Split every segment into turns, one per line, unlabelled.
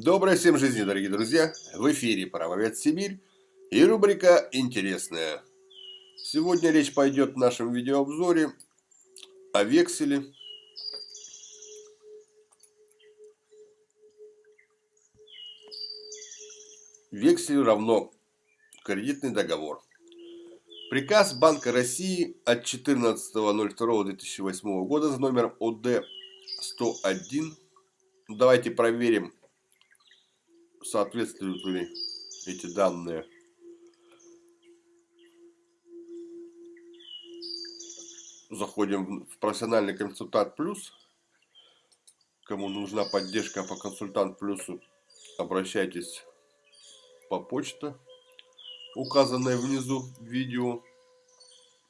Доброй всем жизни, дорогие друзья! В эфире «Правовед Сибирь» и рубрика «Интересная». Сегодня речь пойдет в нашем видеообзоре о векселе. Вексель равно кредитный договор. Приказ Банка России от 14.02.2008 года за номером ОД 101. Давайте проверим соответствуют ли эти данные. Заходим в профессиональный консультант плюс. Кому нужна поддержка по консультант плюсу, обращайтесь по почте, указанной внизу видео.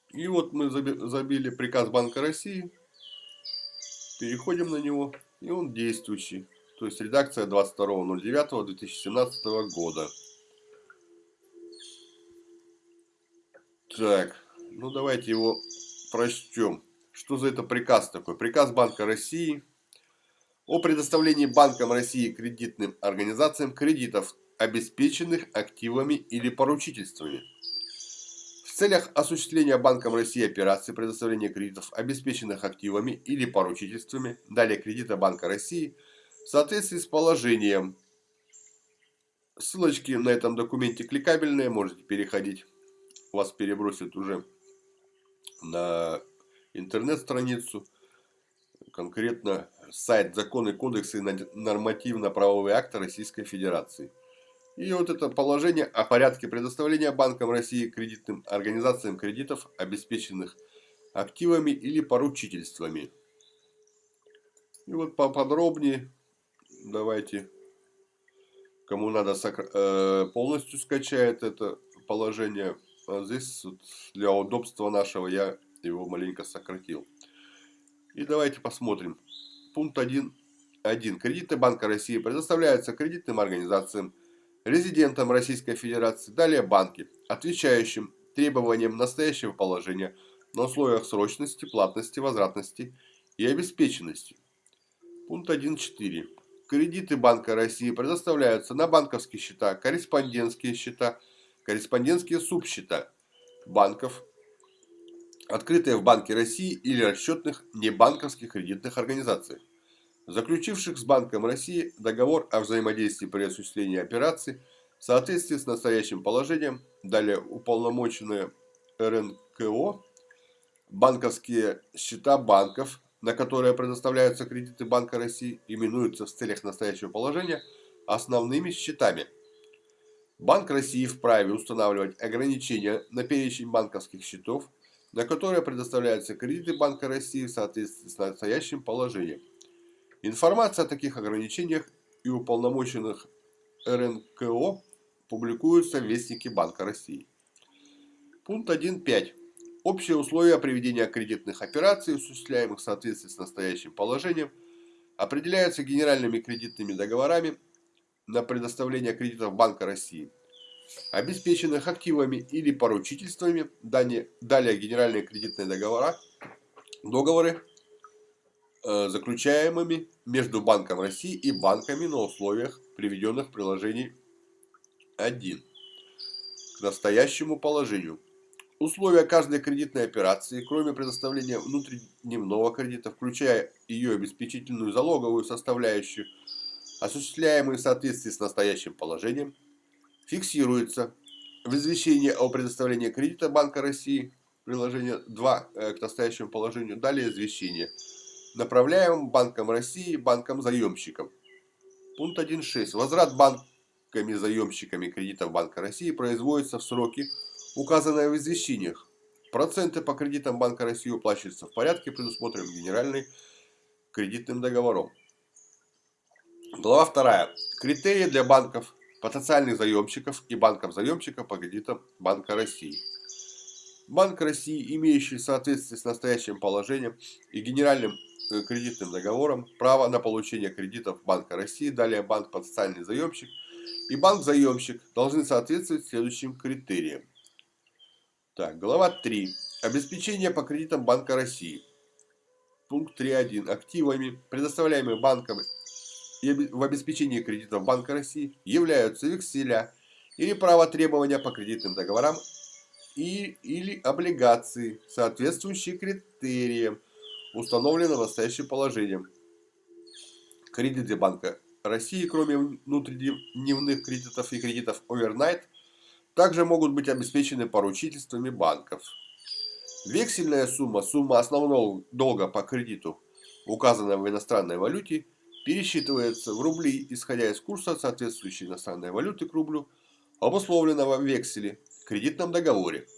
И вот мы забили приказ Банка России. Переходим на него, и он действующий. То есть редакция 22.09.2017 года. Так, ну давайте его прочтем. Что за это приказ такой? Приказ Банка России о предоставлении Банком России кредитным организациям кредитов, обеспеченных активами или поручительствами. В целях осуществления Банком России операции предоставления кредитов, обеспеченных активами или поручительствами, далее кредита Банка России – в соответствии с положением. Ссылочки на этом документе кликабельные, можете переходить. Вас перебросит уже на интернет-страницу. Конкретно сайт Законы, кодексы и нормативно-правовые акты Российской Федерации. И вот это положение о порядке предоставления Банком России кредитным организациям кредитов, обеспеченных активами или поручительствами. И вот поподробнее давайте, кому надо, э, полностью скачает это положение. А здесь для удобства нашего я его маленько сократил. И давайте посмотрим. Пункт 1.1. Кредиты Банка России предоставляются кредитным организациям, резидентам Российской Федерации, далее банки, отвечающим требованиям настоящего положения на условиях срочности, платности, возвратности и обеспеченности. Пункт 1.4. Кредиты Банка России предоставляются на банковские счета, корреспондентские счета, корреспондентские субсчета банков, открытые в Банке России или расчетных небанковских кредитных организаций, заключивших с Банком России договор о взаимодействии при осуществлении операций в соответствии с настоящим положением, далее уполномоченные РНКО, банковские счета банков, на которые предоставляются кредиты Банка России, именуются в целях настоящего положения основными счетами. Банк России вправе устанавливать ограничения на перечень банковских счетов, на которые предоставляются кредиты Банка России в соответствии с настоящим положением. Информация о таких ограничениях и уполномоченных РНКО публикуется в Вестнике Банка России. Пункт 1.5. Общие условия проведения кредитных операций, осуществляемых в соответствии с настоящим положением, определяются генеральными кредитными договорами на предоставление кредитов Банка России, обеспеченных активами или поручительствами, далее, далее генеральные кредитные договора, договоры, э, заключаемыми между Банком России и банками на условиях, приведенных в приложении 1 к настоящему положению – Условия каждой кредитной операции, кроме предоставления внутридневного кредита, включая ее обеспечительную залоговую составляющую, осуществляемые в соответствии с настоящим положением, фиксируются в извещении о предоставлении кредита Банка России, приложение 2 э, к настоящему положению, далее извещение, направляемым Банком России банкам-заемщикам. Пункт 1.6. Возврат банками-заемщиками кредитов Банка России производится в сроки указанное в извещениях. Проценты по кредитам Банка России уплачиваются в порядке, предусмотренным генеральным кредитным договором. Глава 2. Критерии для банков, потенциальных заемщиков и банков-заемщиков по кредитам Банка России. Банк России, имеющий в соответствии с настоящим положением и генеральным э, кредитным договором право на получение кредитов Банка России, далее банк потенциальный заемщик и банк-заемщик должны соответствовать следующим критериям. Так, глава 3. Обеспечение по кредитам Банка России. Пункт 3.1. Активами, предоставляемыми банками в обеспечении кредитов Банка России являются векселя или право требования по кредитным договорам и, или облигации, соответствующие критериям, установленным настоящим положением. Кредиты Банка России, кроме внутридневных кредитов и кредитов overnight, также могут быть обеспечены поручительствами банков. Вексельная сумма, сумма основного долга по кредиту, указанная в иностранной валюте, пересчитывается в рубли, исходя из курса соответствующей иностранной валюты к рублю, обусловленного в векселе, кредитном договоре.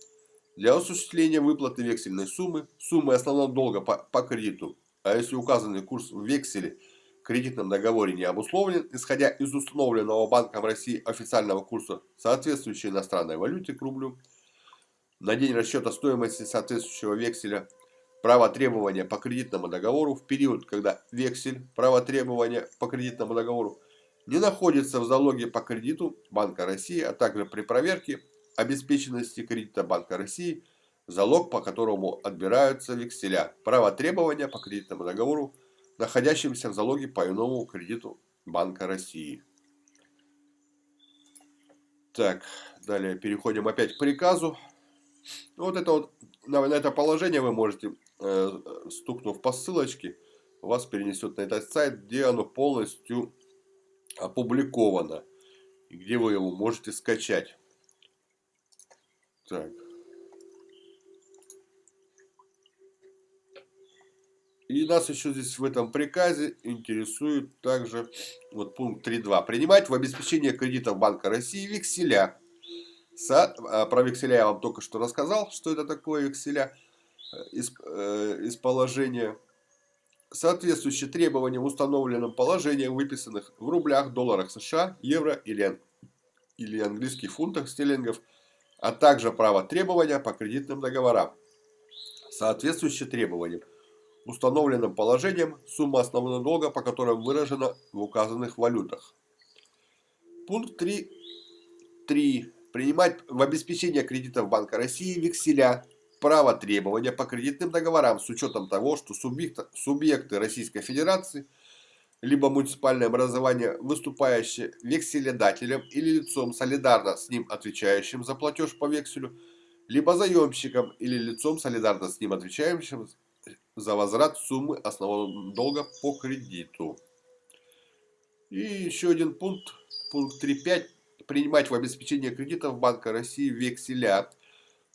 Для осуществления выплаты вексельной суммы, суммы основного долга по, по кредиту, а если указанный курс в векселе кредитном договоре не обусловлен, исходя из установленного Банком России официального курса соответствующей иностранной валюты к рублю, на день расчета стоимости соответствующего векселя право требования по кредитному договору в период, когда вексель право требования по кредитному договору не находится в залоге по кредиту Банка России, а также при проверке обеспеченности кредита Банка России, залог по которому отбираются векселя, право требования по кредитному договору, находящимся в залоге по иному кредиту Банка России. Так, далее переходим опять к приказу. Вот это вот, на, на это положение вы можете, э, стукнув по ссылочке, вас перенесет на этот сайт, где оно полностью опубликовано. И где вы его можете скачать. Так. И нас еще здесь в этом приказе интересует также вот пункт 3.2. Принимать в обеспечение кредитов Банка России векселя. Со, а, про векселя я вам только что рассказал, что это такое векселя э, из, э, из положения соответствующие требованиям, установленным положением, выписанных в рублях, долларах США, евро или, или английских фунтах, стерлингов, а также право требования по кредитным договорам. Соответствующие требованиям, установленным положением, сумма основного долга, по которым выражена в указанных валютах. Пункт 3. 3. Принимать в обеспечение кредитов Банка России векселя право требования по кредитным договорам с учетом того, что субъекты, субъекты Российской Федерации либо муниципальное образование, выступающее векселедателем или лицом солидарно с ним отвечающим за платеж по векселю, либо заемщиком или лицом солидарно с ним отвечающим за возврат суммы основного долга по кредиту. И еще один пункт, пункт 3.5. Принимать в обеспечение кредитов Банка России векселя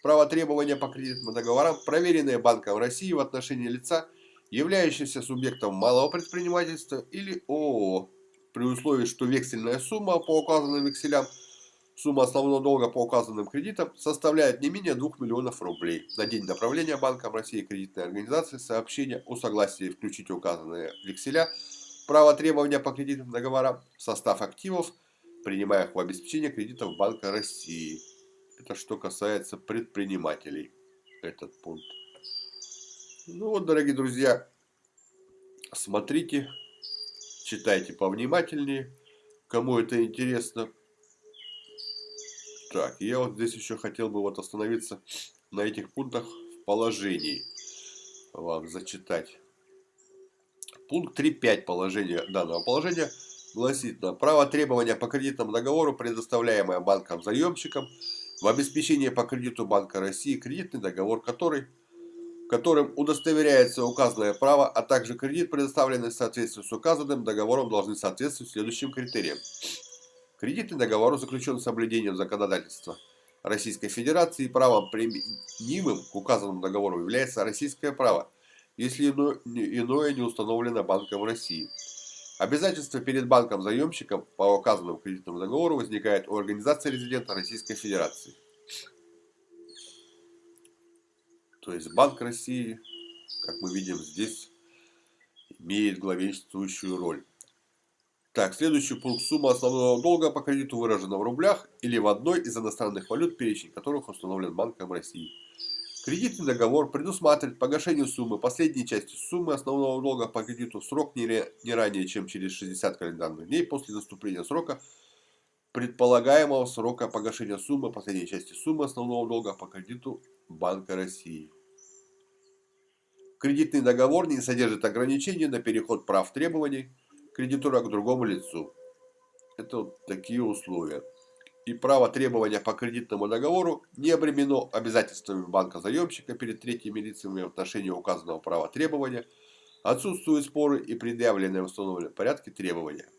право требования по кредитным договорам, проверенные Банком России в отношении лица, являющегося субъектом малого предпринимательства или ООО, при условии, что вексельная сумма по указанным векселям, сумма основного долга по указанным кредитам составляет не менее 2 миллионов рублей. На день направления Банком России кредитной организации сообщение о согласии включить указанные векселя, право требования по кредитным договорам состав активов, принимаемых в обеспечение кредитов Банка России. Это что касается предпринимателей, этот пункт. Ну вот, дорогие друзья, смотрите, читайте повнимательнее, кому это интересно. Так, я вот здесь еще хотел бы вот остановиться на этих пунктах в положении. Вам зачитать. Пункт 3.5 положения данного положения гласит на право требования по кредитному договору, предоставляемое банком заемщикам, в обеспечении по кредиту Банка России кредитный договор, который, которым удостоверяется указанное право, а также кредит, предоставленный в соответствии с указанным договором, должны соответствовать следующим критериям. Кредитный договор заключен с соблюдением законодательства Российской Федерации и правом применимым к указанному договору является российское право, если иное не установлено Банком России. Обязательство перед банком-заемщиком по указанному кредитному договору возникает у организации резидента Российской Федерации. То есть Банк России, как мы видим здесь, имеет главенствующую роль. Так, следующий пункт. Сумма основного долга по кредиту выражена в рублях или в одной из иностранных валют, перечень которых установлен Банком России. Кредитный договор предусматривает погашение суммы последней части суммы основного долга по кредиту в срок не, не ранее, чем через 60 календарных дней после наступления срока предполагаемого срока погашения суммы последней части суммы основного долга по кредиту Банка России. Кредитный договор не содержит ограничений на переход прав требований кредитора к другому лицу. Это вот такие условия. И право требования по кредитному договору не обременено обязательствами банка-заемщика перед третьими лицами в отношении указанного права требования. Отсутствуют споры и предъявленные в установленном порядке требования.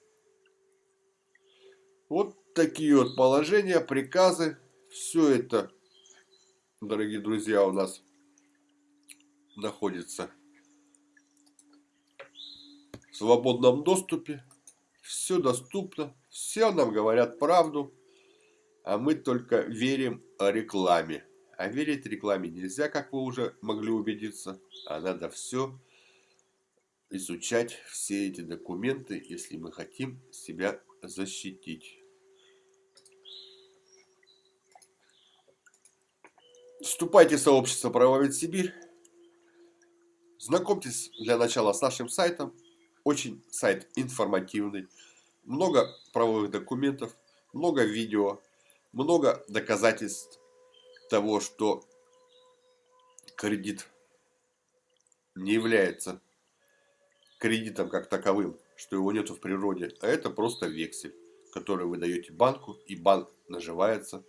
Вот такие вот положения, приказы. Все это, дорогие друзья, у нас находится в свободном доступе. Все доступно. Все нам говорят правду. А мы только верим рекламе. А верить рекламе нельзя, как вы уже могли убедиться. А надо все изучать, все эти документы, если мы хотим себя защитить. Вступайте в сообщество Правовед Сибирь. Знакомьтесь для начала с нашим сайтом. Очень сайт информативный. Много правовых документов, много видео, много доказательств того, что кредит не является кредитом как таковым, что его нету в природе, а это просто вексель, который вы даете банку, и банк наживается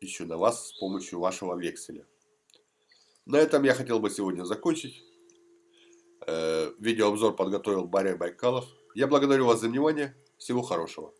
еще на вас с помощью вашего векселя. На этом я хотел бы сегодня закончить. Э, видеообзор подготовил Барри Байкалов. Я благодарю вас за внимание. Всего хорошего.